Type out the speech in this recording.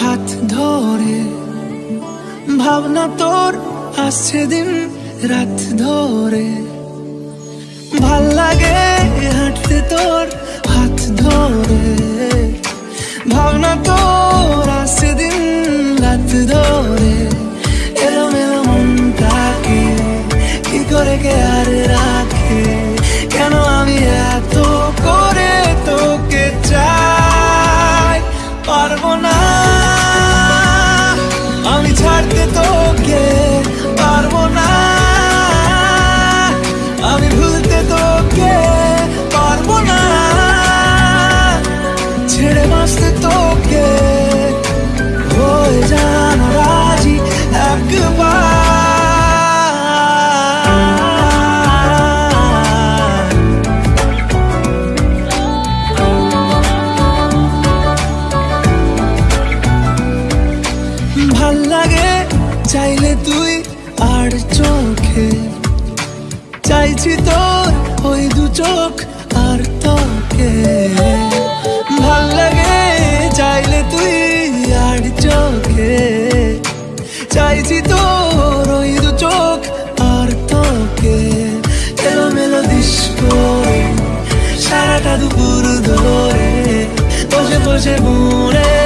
হাত ধরে। ভাবনা তোর আসছে দিন রাত ধরে। ভালো লাগে হাঁটতে তোর হাত ধরে। ভাবনা তোর আসছে দিন রাত ধরে। এলো মেলো মনটাকে কি করে কে আর রাখে? ছাড়তে তুই আর চোখে। চাইছি তোর ওই দু চোখ আর তোকে ভালো লাগে চাইলে তুই আর চোখে। চাইছি তোর ওই দু চোখ আর তোকে এলো মেলো করে সারাটা দুপুর ধরে, বসে বসে মনে